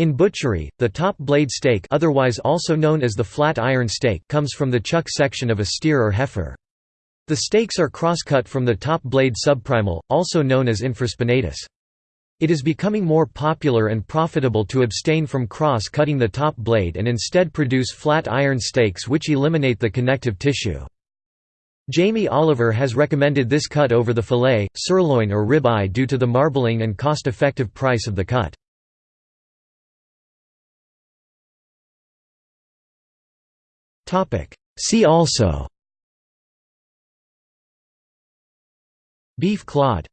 In butchery, the top blade steak otherwise also known as the flat iron steak comes from the chuck section of a steer or heifer. The steaks are cross-cut from the top blade subprimal, also known as infraspinatus. It is becoming more popular and profitable to abstain from cross-cutting the top blade and instead produce flat iron steaks which eliminate the connective tissue. Jamie Oliver has recommended this cut over the fillet, sirloin or rib eye due to the marbling and cost-effective price of the cut. See also. Beef clod